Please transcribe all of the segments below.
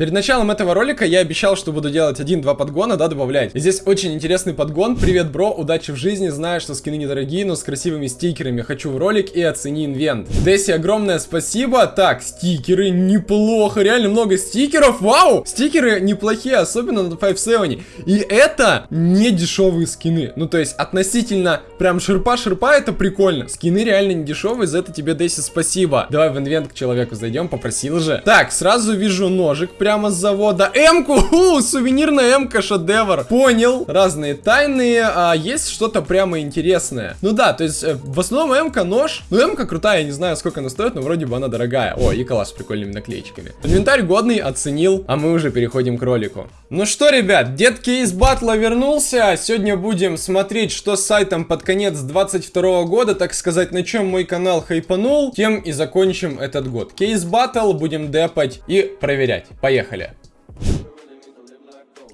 Перед началом этого ролика я обещал, что буду делать один-два подгона, да, добавлять. И здесь очень интересный подгон. Привет, бро, удачи в жизни. Знаю, что скины недорогие, но с красивыми стикерами. Хочу в ролик и оцени инвент. Десси, огромное спасибо. Так, стикеры, неплохо. Реально много стикеров. Вау! Стикеры неплохие, особенно на 5-7. И это не дешевые скины. Ну, то есть, относительно прям шерпа-шерпа, это прикольно. Скины реально не дешевые, за это тебе, Десси, спасибо. Давай в инвент к человеку зайдем, попросил же. Так, сразу вижу ножик прямо с завода. М-ку! Сувенирная М-ка, шедевр. Понял. Разные тайные. А есть что-то прямо интересное. Ну да, то есть, э, в основном М-ка нож. Ну, М-ка крутая, я не знаю, сколько она стоит, но вроде бы она дорогая. О, и калаш с прикольными наклеечками. Инвентарь годный, оценил, а мы уже переходим к ролику. Ну что, ребят, дед кейс батла вернулся. Сегодня будем смотреть, что с сайтом под конец 22 года, так сказать, на чем мой канал хайпанул, тем и закончим этот год. Кейс батл будем депать и проверять. Поехали. Поехали!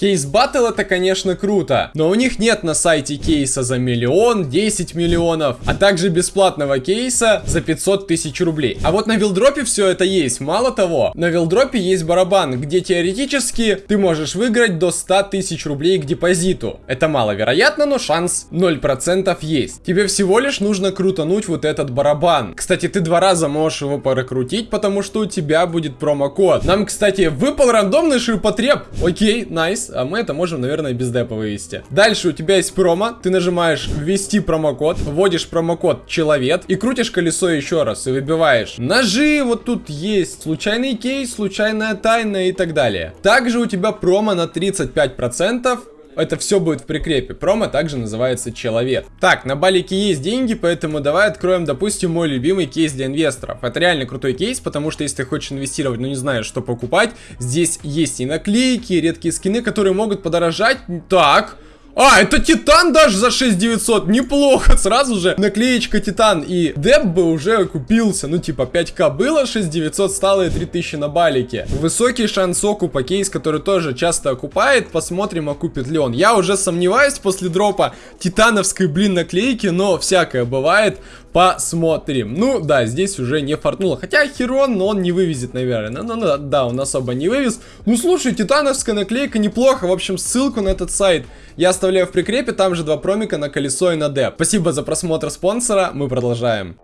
Кейс Battle это, конечно, круто, но у них нет на сайте кейса за миллион, 10 миллионов, а также бесплатного кейса за 500 тысяч рублей. А вот на вилдропе все это есть. Мало того, на вилдропе есть барабан, где теоретически ты можешь выиграть до 100 тысяч рублей к депозиту. Это маловероятно, но шанс 0% есть. Тебе всего лишь нужно крутануть вот этот барабан. Кстати, ты два раза можешь его прокрутить, потому что у тебя будет промокод. Нам, кстати, выпал рандомный ширпотреб. Окей, найс а мы это можем, наверное, без депа вывести. Дальше у тебя есть промо, ты нажимаешь ввести промокод, вводишь промокод человек и крутишь колесо еще раз и выбиваешь ножи, вот тут есть случайный кейс, случайная тайна и так далее. Также у тебя промо на 35%, это все будет в прикрепе. Промо также называется человек. Так, на балике есть деньги, поэтому давай откроем, допустим, мой любимый кейс для инвесторов. Это реально крутой кейс, потому что если ты хочешь инвестировать, но не знаешь, что покупать, здесь есть и наклейки, и редкие скины, которые могут подорожать. Так... А, это Титан даже за 6900, неплохо, сразу же наклеечка Титан и Деп бы уже купился, ну типа 5к было, 6900 стало и 3000 на балике. Высокий шанс окупа кейс, который тоже часто окупает, посмотрим окупит ли он. Я уже сомневаюсь после дропа титановской, блин, наклейки, но всякое бывает. Посмотрим. Ну, да, здесь уже не фартнуло. Хотя Херон, но он не вывезет, наверное. Ну, ну, да, он особо не вывез. Ну, слушай, титановская наклейка неплохо. В общем, ссылку на этот сайт я оставляю в прикрепе. Там же два промика на колесо и на деп. Спасибо за просмотр спонсора. Мы продолжаем.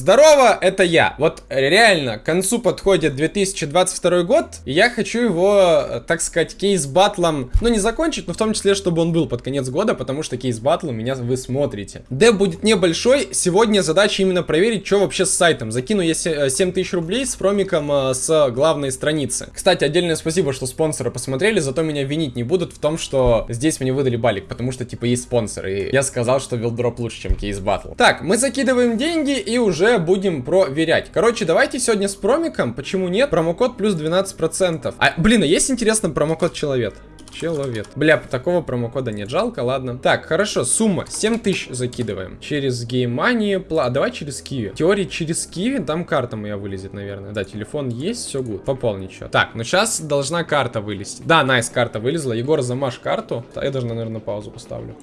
Здорово, это я. Вот реально, к концу подходит 2022 год, и я хочу его, так сказать, Case Battle ом, ну не закончить, но в том числе, чтобы он был под конец года, потому что Case Battle у меня вы смотрите. Деп будет небольшой, сегодня задача именно проверить, что вообще с сайтом. Закину я 7000 рублей с промиком э, с главной страницы. Кстати, отдельное спасибо, что спонсоры посмотрели, зато меня винить не будут в том, что здесь мне выдали балик, потому что, типа, есть спонсоры, и я сказал, что вилдроп лучше, чем Case Battle. Так, мы закидываем деньги и уже будем проверять. Короче, давайте сегодня с промиком, почему нет, промокод плюс 12%. А, блин, а есть интересно промокод человек? Человек. Бля, такого промокода нет, жалко, ладно. Так, хорошо, сумма 7000 закидываем. Через геймани, пла... давай через киви. Теории через киви, там карта моя вылезет, наверное. Да, телефон есть, все гуд. Пополнить что. Так, ну сейчас должна карта вылезти. Да, найс, карта вылезла. Егор, замажь карту. Я даже, наверное, паузу поставлю.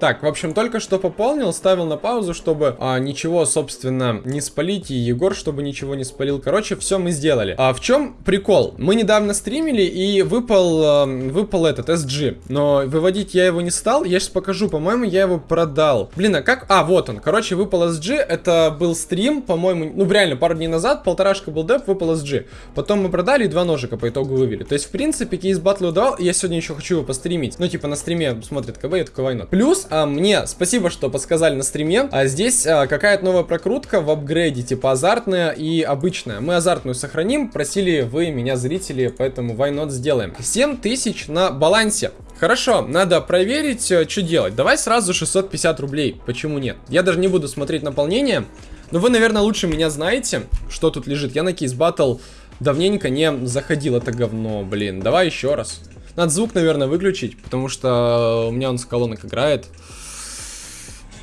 Так, в общем, только что пополнил, ставил на паузу, чтобы а, ничего, собственно, не спалить, и Егор, чтобы ничего не спалил. Короче, все мы сделали. А в чем прикол? Мы недавно стримили, и выпал, а, выпал этот SG, но выводить я его не стал. Я сейчас покажу, по-моему, я его продал. Блин, а как? А, вот он. Короче, выпал SG, это был стрим, по-моему, ну, реально, пару дней назад, полторашка был деп, выпал SG. Потом мы продали и два ножика по итогу вывели. То есть, в принципе, кейс батлу дал, и я сегодня еще хочу его постримить. Ну, типа, на стриме смотрит КБ, я такой, война. Плюс, а, мне спасибо, что подсказали на стриме. А здесь а, какая-то новая прокрутка в апгрейде, типа азартная и обычная. Мы азартную сохраним, просили вы меня, зрители, поэтому why not сделаем. 7000 на балансе. Хорошо, надо проверить, э, что делать. Давай сразу 650 рублей. Почему нет? Я даже не буду смотреть наполнение. Но вы, наверное, лучше меня знаете, что тут лежит. Я на кейс батл давненько не заходил это говно, блин. Давай еще раз. Надо звук, наверное, выключить, потому что у меня он с колонок играет.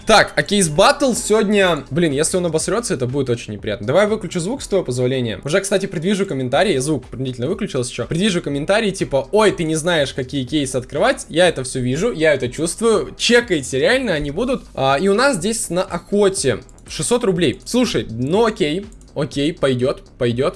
Так, а кейс батл сегодня... Блин, если он обосрется, это будет очень неприятно. Давай выключу звук с твоего позволения. Уже, кстати, предвижу комментарии. Звук принудительно выключился еще. Предвижу комментарии типа, ой, ты не знаешь, какие кейсы открывать. Я это все вижу, я это чувствую. Чекайте, реально они будут. А, и у нас здесь на охоте 600 рублей. Слушай, ну окей, окей, пойдет, пойдет.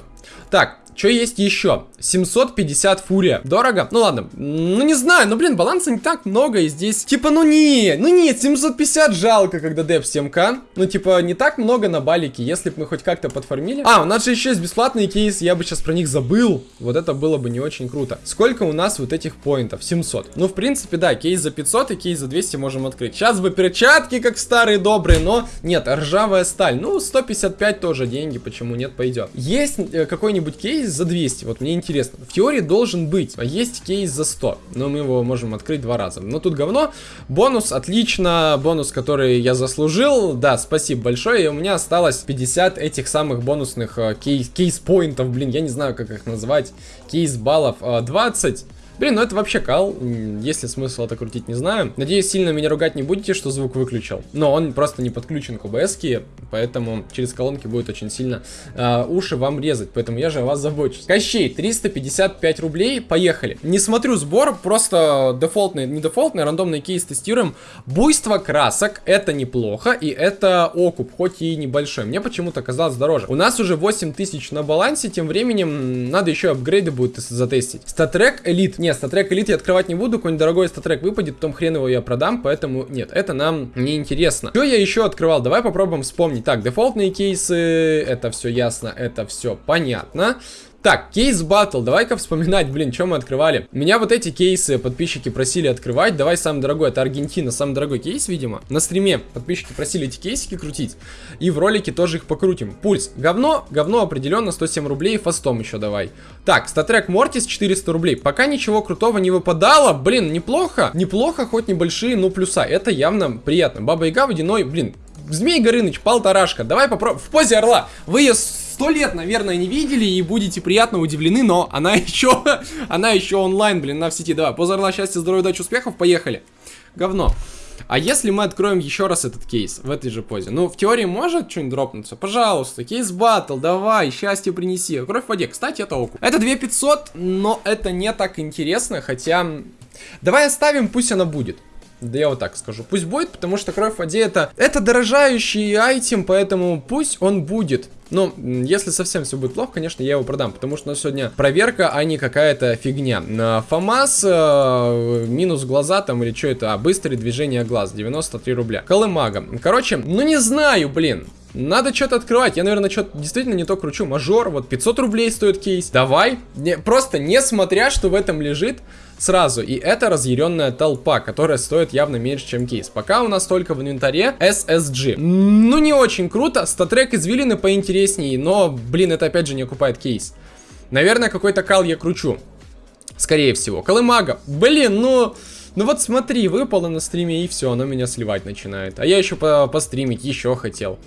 Так, что есть еще? 750 фурия. Дорого? Ну ладно. Ну не знаю, ну блин, баланса не так много. И здесь, типа, ну не, ну нет, 750 жалко, когда деп 7к. Ну типа, не так много на балике, если бы мы хоть как-то подформили. А, у нас же еще есть бесплатные кейсы, я бы сейчас про них забыл. Вот это было бы не очень круто. Сколько у нас вот этих поинтов? 700. Ну, в принципе, да, кейс за 500 и кейс за 200 можем открыть. Сейчас бы перчатки, как старые добрые, но нет, ржавая сталь. Ну, 155 тоже деньги, почему нет, пойдет. Есть э, какой-нибудь кейс за 200, вот мне интересно. В теории должен быть, а есть кейс за 100, но мы его можем открыть два раза. Но тут говно. Бонус, отлично, бонус, который я заслужил, да, спасибо большое. И у меня осталось 50 этих самых бонусных э, кейс, кейс-поинтов, блин, я не знаю, как их назвать, кейс-баллов, 20. Блин, ну это вообще кал. Есть ли смысл это крутить, не знаю. Надеюсь, сильно меня ругать не будете, что звук выключил. Но он просто не подключен к OBS, поэтому через колонки будет очень сильно э, уши вам резать. Поэтому я же о вас забочусь. Кощей, 355 рублей. Поехали. Не смотрю сбор, просто дефолтный, не дефолтный, рандомный кейс тестируем. Буйство красок, это неплохо, и это окуп, хоть и небольшой. Мне почему-то казалось дороже. У нас уже 8000 на балансе, тем временем надо еще апгрейды будет затестить. StatTrak Elite нет, StatTrak Elite я открывать не буду, какой-нибудь дорогой StatTrak выпадет, потом хрен его я продам, поэтому нет, это нам не интересно. Что я еще открывал? Давай попробуем вспомнить. Так, дефолтные кейсы, это все ясно, это все понятно. Так, Case Battle, давай-ка вспоминать, блин, что мы открывали. Меня вот эти кейсы подписчики просили открывать. Давай самый дорогой, это Аргентина, самый дорогой кейс, видимо. На стриме подписчики просили эти кейсики крутить. И в ролике тоже их покрутим. Пульс, говно, говно определенно, 107 рублей, фастом еще давай. Так, статрек Мортис 400 рублей. Пока ничего крутого не выпадало, блин, неплохо. Неплохо, хоть небольшие, но плюса. Это явно приятно. Баба Яга водяной, блин, Змей Горыныч, полторашка. Давай попробуем. В позе орла. Вы ее сто лет, наверное, не видели и будете приятно удивлены, но она еще, она еще онлайн, блин, на в сети. Давай, поза орла, счастья, здоровья, удачи, успехов, поехали. Говно. А если мы откроем еще раз этот кейс в этой же позе? Ну, в теории может что-нибудь дропнуться? Пожалуйста, кейс батл, давай, счастье принеси. Кровь в воде. Кстати, это оку. Это 2500, но это не так интересно, хотя... Давай оставим, пусть она будет. Да я вот так скажу. Пусть будет, потому что кровь в воде это, это дорожающий айтем, поэтому пусть он будет. Но если совсем все будет плохо, конечно, я его продам, потому что у нас сегодня проверка, а не какая-то фигня. ФАМАС, э, минус глаза там или что это, а быстрое движение глаз, 93 рубля. Колымага. Короче, ну не знаю, блин. Надо что-то открывать. Я, наверное, что-то действительно не то кручу. Мажор, вот 500 рублей стоит кейс. Давай. Не, просто несмотря, что в этом лежит, сразу. И это разъяренная толпа, которая стоит явно меньше, чем кейс. Пока у нас только в инвентаре SSG. Ну, не очень круто. Статрек извилины поинтереснее, но, блин, это опять же не окупает кейс. Наверное, какой-то кал я кручу. Скорее всего. Колымага. Блин, ну... Ну вот смотри, выпало на стриме и все, оно меня сливать начинает. А я еще по постримить еще хотел.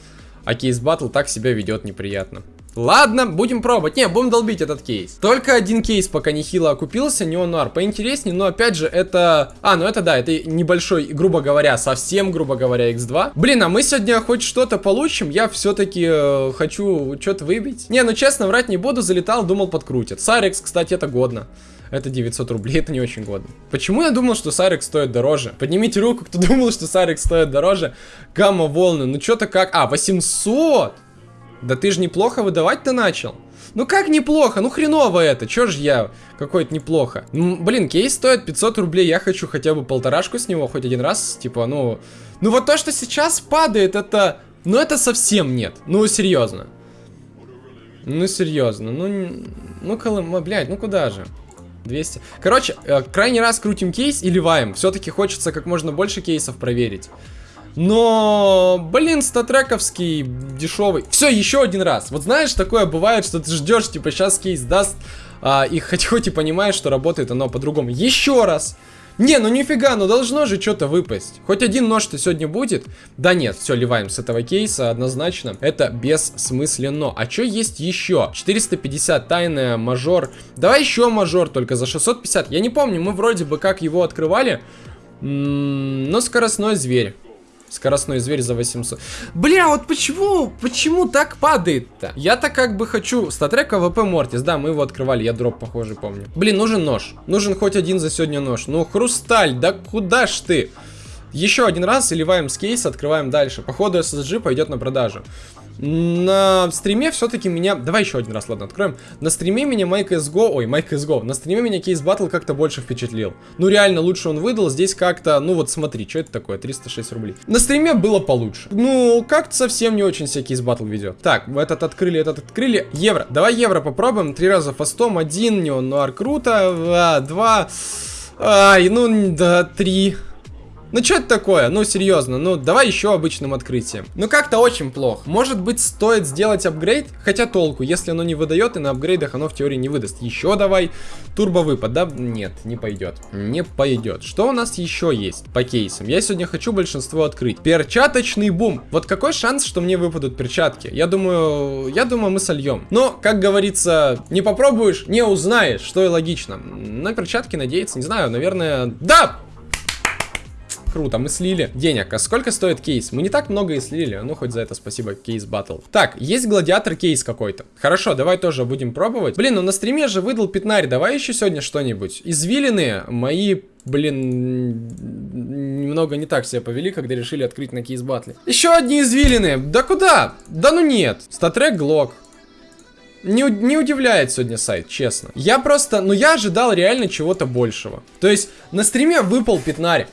А кейс батл так себя ведет неприятно. Ладно, будем пробовать. Не, будем долбить этот кейс. Только один кейс пока нехило окупился, неонуар. Поинтереснее, но опять же, это... А, ну это да, это небольшой, грубо говоря, совсем, грубо говоря, x2. Блин, а мы сегодня хоть что-то получим? Я все-таки э, хочу что-то выбить. Не, ну честно, врать не буду, залетал, думал подкрутят. Сарекс, кстати, это годно. Это 900 рублей, это не очень годно. Почему я думал, что Сарекс стоит дороже? Поднимите руку, кто думал, что Сарекс стоит дороже. Гамма-волны, ну что-то как... А, 800! Да ты же неплохо выдавать-то начал. Ну как неплохо? Ну хреново это. Чё ж я какой-то неплохо? Ну, блин, кейс стоит 500 рублей. Я хочу хотя бы полторашку с него хоть один раз. Типа, ну... Ну вот то, что сейчас падает, это... Ну это совсем нет. Ну серьезно. Ну серьезно. Ну... Ну, колым... блядь, ну куда же? 200. Короче, э, крайний раз крутим кейс и ливаем. Все-таки хочется как можно больше кейсов проверить. Но, блин, статрековский дешевый. Все, еще один раз. Вот знаешь, такое бывает, что ты ждешь, типа, сейчас кейс даст, а, и хоть хоть и понимаешь, что работает оно по-другому. Еще раз. Не, ну нифига, ну должно же что-то выпасть. Хоть один нож-то сегодня будет? Да нет, все, ливаем с этого кейса однозначно. Это бессмысленно. А что есть еще? 450 тайная, мажор. Давай еще мажор, только за 650. Я не помню, мы вроде бы как его открывали. М -м но скоростной зверь. Скоростной зверь за 800. Бля, вот почему, почему так падает-то? Я-то как бы хочу... StatTrak AWP Mortis, да, мы его открывали, я дроп похожий помню. Блин, нужен нож. Нужен хоть один за сегодня нож. Ну, хрусталь, да куда ж ты? Еще один раз заливаем с кейса, открываем дальше. Походу SSG пойдет на продажу. На стриме все-таки меня... Давай еще один раз, ладно, откроем. На стриме меня Майк SGO... Ой, Майк SGO. На стриме меня кейс батл как-то больше впечатлил. Ну, реально, лучше он выдал. Здесь как-то... Ну, вот смотри, что это такое? 306 рублей. На стриме было получше. Ну, как-то совсем не очень себе кейс батл ведет. Так, этот открыли, этот открыли. Евро. Давай евро попробуем. Три раза фастом. Один, неонуар круто. А, два... Ай, ну, да, три... Ну что это такое? Ну серьезно, ну давай еще обычным открытием. Ну как-то очень плохо. Может быть стоит сделать апгрейд? Хотя толку, если оно не выдает и на апгрейдах оно в теории не выдаст. Еще давай. Турбо выпад, да? Нет, не пойдет. Не пойдет. Что у нас еще есть по кейсам? Я сегодня хочу большинство открыть. Перчаточный бум. Вот какой шанс, что мне выпадут перчатки? Я думаю, я думаю мы сольем. Но, как говорится, не попробуешь, не узнаешь, что и логично. На перчатки надеяться, не знаю, наверное... Да! Круто, мы слили денег. А сколько стоит кейс? Мы не так много и слили, ну хоть за это спасибо, кейс батл. Так, есть гладиатор кейс какой-то. Хорошо, давай тоже будем пробовать. Блин, ну на стриме же выдал пятнарь, давай еще сегодня что-нибудь. Извилины мои блин, немного не так себя повели, когда решили открыть на кейс батле. Еще одни извилины. Да куда? Да ну нет. Статрек Глок. Не, не удивляет сегодня сайт, честно. Я просто, ну я ожидал реально чего-то большего. То есть на стриме выпал пятнарь.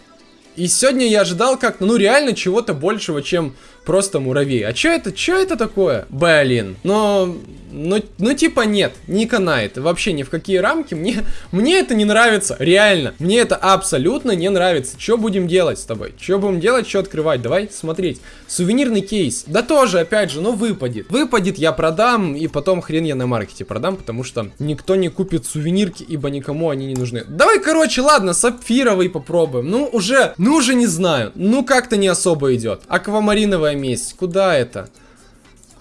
И сегодня я ожидал как-то, ну реально чего-то большего, чем просто муравей. А что это, что это такое? Блин, но ну, ну типа нет, не канает. Вообще ни в какие рамки. Мне, мне это не нравится, реально. Мне это абсолютно не нравится. Что будем делать с тобой? Что будем делать, что открывать? Давай смотреть. Сувенирный кейс. Да тоже, опять же, ну выпадет. Выпадет, я продам, и потом хрен я на маркете продам, потому что никто не купит сувенирки, ибо никому они не нужны. Давай, короче, ладно, сапфировый попробуем. Ну, уже, ну уже не знаю. Ну, как-то не особо идет. Аквамариновая месть. Куда это?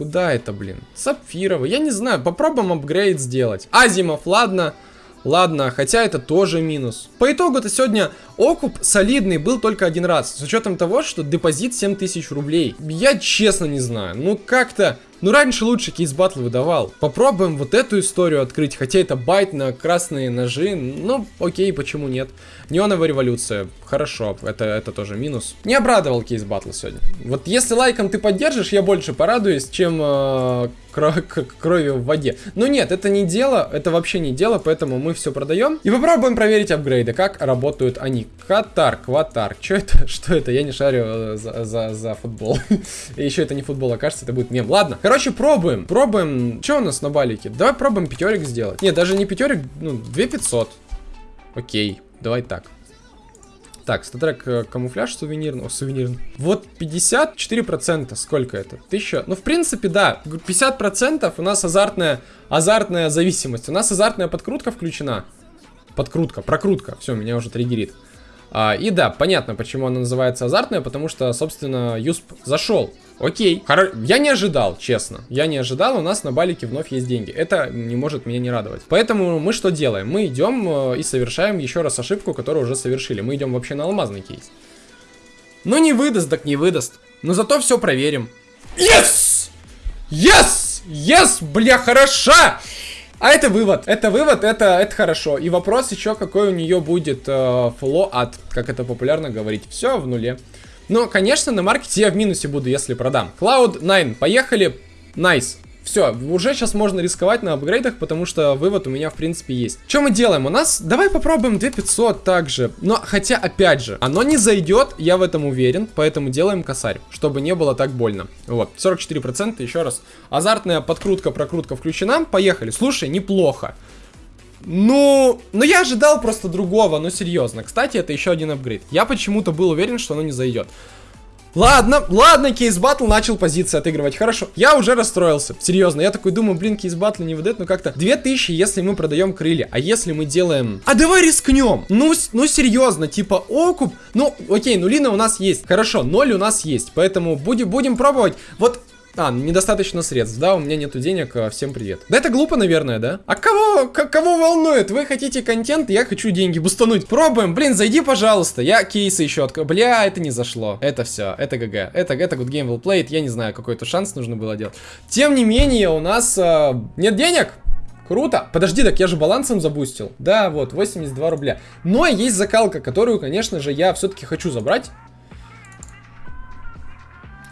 Куда это, блин? Сапфировый. Я не знаю. Попробуем апгрейд сделать. Asiimov, ладно. Ладно, хотя это тоже минус. По итогу-то сегодня окуп солидный был только один раз. С учетом того, что депозит 7000 рублей. Я честно не знаю. Ну как-то ну, раньше лучше Case Battle выдавал. Попробуем вот эту историю открыть, хотя это байт на красные ножи. Ну, окей, почему нет? Неоновая революция. Хорошо, это, это тоже минус. Не обрадовал Case Battle сегодня. Вот если лайком ты поддержишь, я больше порадуюсь, чем э, кро кровью в воде. Но нет, это не дело, это вообще не дело, поэтому мы все продаем. И попробуем проверить апгрейды, как работают они. Катар, кватар. Что это? Что это? Я не шарю э, за, за, за футбол. Еще это не футбол, а кажется, это будет мем. Ладно, Короче, пробуем. Пробуем. Что у нас на балике? Давай пробуем пятерик сделать. Нет, даже не пятерик, ну, 2500. Окей, давай так. Так, статрек э, камуфляж сувенирный. О, сувенирный. Вот 54%. Сколько это? 1000. Ну, в принципе, да. 50% у нас азартная, азартная зависимость. У нас азартная подкрутка включена. Подкрутка, прокрутка. Все, меня уже триггерит. А, и да, понятно, почему она называется азартная, потому что, собственно, Юсп зашел. Окей. Хор... Я не ожидал, честно. Я не ожидал, у нас на балике вновь есть деньги. Это не может меня не радовать. Поэтому мы что делаем? Мы идем э, и совершаем еще раз ошибку, которую уже совершили. Мы идем вообще на алмазный кейс. Ну не выдаст, так не выдаст. Но зато все проверим. Yes! Yes! Yes! Бля, хороша! А это вывод. Это вывод, это, это хорошо. И вопрос еще, какой у нее будет э, float, как это популярно говорить. Все в нуле. Но, конечно, на маркете я в минусе буду, если продам. Cloud9, поехали. Nice. Nice. Все, уже сейчас можно рисковать на апгрейдах, потому что вывод у меня, в принципе, есть. Что мы делаем? У нас... Давай попробуем 2500 также. Но, хотя, опять же, оно не зайдет, я в этом уверен, поэтому делаем косарь, чтобы не было так больно. Вот, 44%, еще раз. Азартная подкрутка, прокрутка включена. Поехали. Слушай, неплохо. Ну, ну я ожидал просто другого, но серьезно. Кстати, это еще один апгрейд. Я почему-то был уверен, что оно не зайдет. Ладно, ладно, кейс батл начал позиции отыгрывать. Хорошо, я уже расстроился. Серьезно, я такой думаю, блин, кейс батл не выдает, но как-то 2000, если мы продаем крылья. А если мы делаем... А давай рискнем. Ну, ну серьезно, типа окуп. Ну, окей, нулина у нас есть. Хорошо, ноль у нас есть. Поэтому будем, будем пробовать. Вот А, недостаточно средств, да, у меня нету денег, а, всем привет. Да это глупо, наверное, да? А кого, кого волнует? Вы хотите контент, я хочу деньги бустануть. Пробуем, блин, зайди, пожалуйста. Я кейсы еще открою. Бля, это не зашло. Это все, это ГГ. Это, это good game well played, я не знаю, какой-то шанс нужно было делать. Тем не менее, у нас э, нет денег. Круто. Подожди, так я же балансом забустил. Да, вот, 82 рубля. Но есть закалка, которую, конечно же, я все-таки хочу забрать.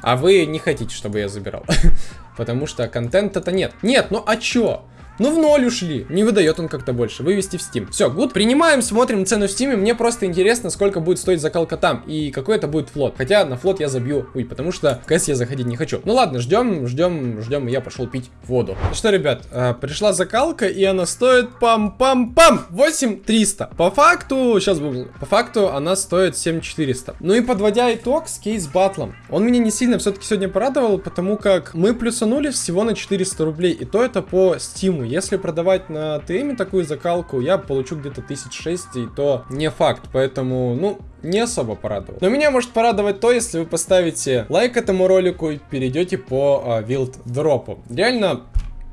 А вы не хотите, чтобы я забирал. Потому что контента-то нет. Нет, ну а чё? Ну в ноль ушли, не выдает он как-то больше, вывести в Steam. Все, гуд, принимаем, смотрим цену в Steam, мне просто интересно, сколько будет стоить закалка там, и какой это будет флот. Хотя на флот я забью, ой, потому что в КС я заходить не хочу. Ну ладно, ждем, ждем, ждем, я пошел пить воду. Ну что, ребят, э, пришла закалка, и она стоит пам-пам-пам, 8300. По факту, сейчас был, по факту она стоит 7400. Ну и подводя итог с кейс батлом, он меня не сильно все-таки сегодня порадовал, потому как мы плюсанули всего на 400 рублей, и то это по стиму. Если продавать на ТМ такую закалку, я получу где-то 1006, и то не факт. Поэтому, ну, не особо порадовал. Но меня может порадовать то, если вы поставите лайк этому ролику и перейдете по а, вилд дропу. Реально,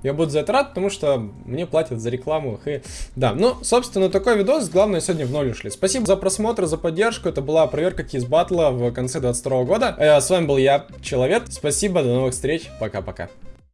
я буду за это рад, потому что мне платят за рекламу. И... Да, ну, собственно, такой видос. Главное, сегодня в ноль ушли. Спасибо за просмотр, за поддержку. Это была проверка кейс батла в конце 22 года. Э, с вами был я, Человек. Спасибо, до новых встреч. Пока-пока.